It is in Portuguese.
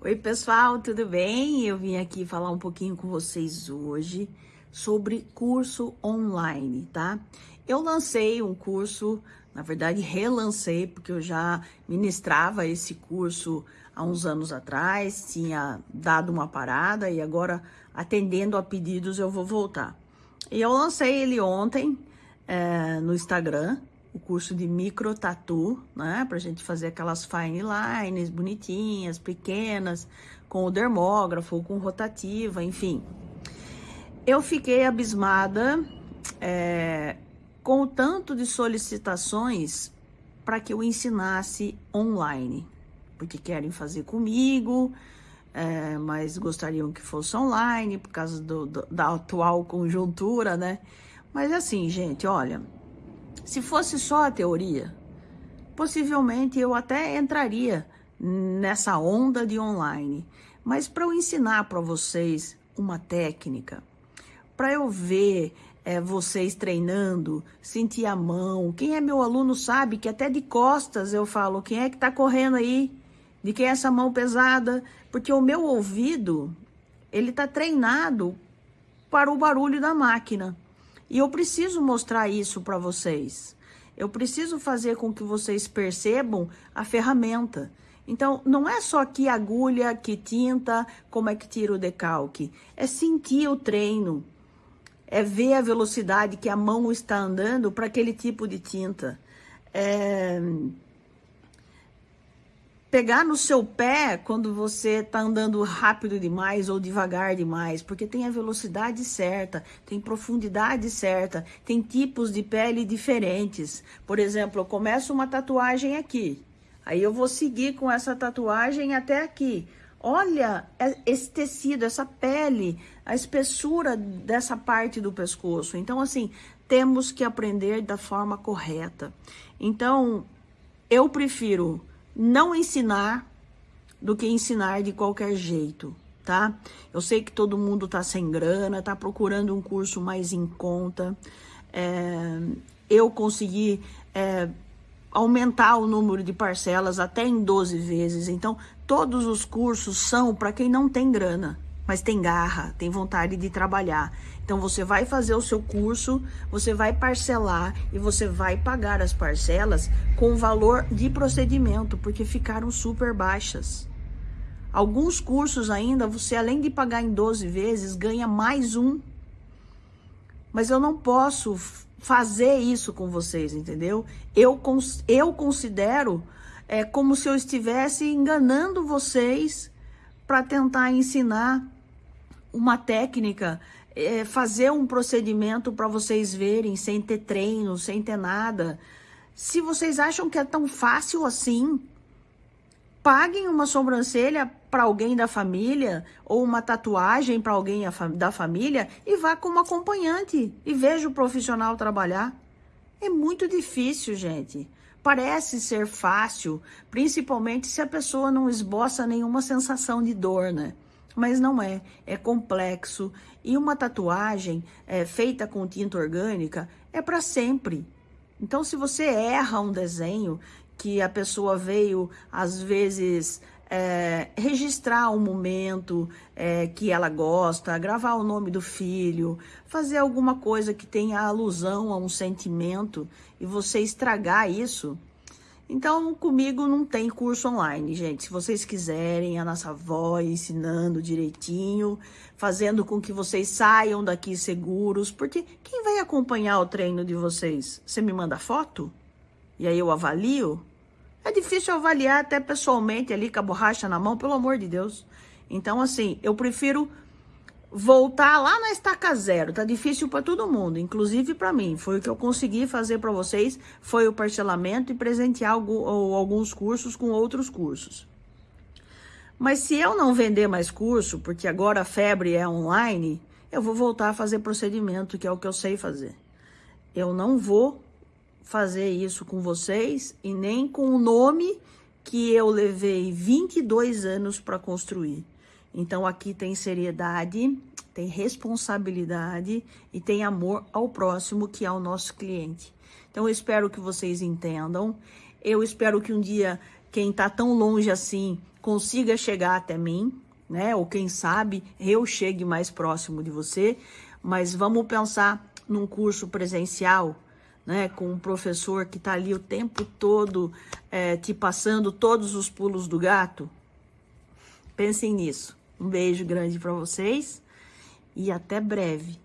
Oi, pessoal, tudo bem? Eu vim aqui falar um pouquinho com vocês hoje sobre curso online, tá? Eu lancei um curso, na verdade, relancei, porque eu já ministrava esse curso há uns anos atrás, tinha dado uma parada e agora, atendendo a pedidos, eu vou voltar. E eu lancei ele ontem é, no Instagram, o curso de micro tatu, né? Pra gente fazer aquelas fine lines bonitinhas, pequenas, com o dermógrafo, com rotativa, enfim. Eu fiquei abismada é, com o tanto de solicitações para que eu ensinasse online, porque querem fazer comigo, é, mas gostariam que fosse online por causa do, do, da atual conjuntura, né? Mas assim, gente, olha, se fosse só a teoria, possivelmente eu até entraria nessa onda de online. Mas para eu ensinar para vocês uma técnica, para eu ver é, vocês treinando, sentir a mão, quem é meu aluno sabe que até de costas eu falo, quem é que está correndo aí? De quem é essa mão pesada? Porque o meu ouvido, ele está treinado para o barulho da máquina. E eu preciso mostrar isso para vocês. Eu preciso fazer com que vocês percebam a ferramenta. Então, não é só que agulha, que tinta, como é que tira o decalque. É sentir o treino. É ver a velocidade que a mão está andando para aquele tipo de tinta. É pegar no seu pé quando você está andando rápido demais ou devagar demais, porque tem a velocidade certa, tem profundidade certa, tem tipos de pele diferentes. Por exemplo, eu começo uma tatuagem aqui, aí eu vou seguir com essa tatuagem até aqui. Olha esse tecido, essa pele, a espessura dessa parte do pescoço. Então, assim, temos que aprender da forma correta. Então, eu prefiro não ensinar do que ensinar de qualquer jeito, tá? Eu sei que todo mundo tá sem grana, tá procurando um curso mais em conta. É, eu consegui é, aumentar o número de parcelas até em 12 vezes. Então, todos os cursos são para quem não tem grana mas tem garra, tem vontade de trabalhar. Então você vai fazer o seu curso, você vai parcelar e você vai pagar as parcelas com valor de procedimento, porque ficaram super baixas. Alguns cursos ainda, você além de pagar em 12 vezes, ganha mais um. Mas eu não posso fazer isso com vocês, entendeu? Eu, eu considero é, como se eu estivesse enganando vocês para tentar ensinar uma técnica, é, fazer um procedimento para vocês verem, sem ter treino, sem ter nada. Se vocês acham que é tão fácil assim, paguem uma sobrancelha para alguém da família ou uma tatuagem para alguém da família e vá como acompanhante e veja o profissional trabalhar. É muito difícil, gente. Parece ser fácil, principalmente se a pessoa não esboça nenhuma sensação de dor, né? Mas não é, é complexo. E uma tatuagem é, feita com tinta orgânica é para sempre. Então, se você erra um desenho que a pessoa veio, às vezes, é, registrar um momento é, que ela gosta, gravar o nome do filho, fazer alguma coisa que tenha alusão a um sentimento e você estragar isso, então, comigo não tem curso online, gente. Se vocês quiserem, a nossa voz ensinando direitinho, fazendo com que vocês saiam daqui seguros, porque quem vai acompanhar o treino de vocês? Você me manda foto? E aí eu avalio? É difícil avaliar até pessoalmente ali com a borracha na mão, pelo amor de Deus. Então, assim, eu prefiro voltar lá na estaca zero. Tá difícil para todo mundo, inclusive para mim. Foi o que eu consegui fazer para vocês, foi o parcelamento e presentear alguns cursos com outros cursos. Mas se eu não vender mais curso, porque agora a febre é online, eu vou voltar a fazer procedimento, que é o que eu sei fazer. Eu não vou fazer isso com vocês e nem com o nome que eu levei 22 anos para construir. Então aqui tem seriedade, tem responsabilidade e tem amor ao próximo, que é o nosso cliente. Então eu espero que vocês entendam. Eu espero que um dia quem está tão longe assim consiga chegar até mim, né? Ou quem sabe eu chegue mais próximo de você. Mas vamos pensar num curso presencial, né? Com um professor que está ali o tempo todo é, te passando todos os pulos do gato. Pensem nisso. Um beijo grande para vocês e até breve.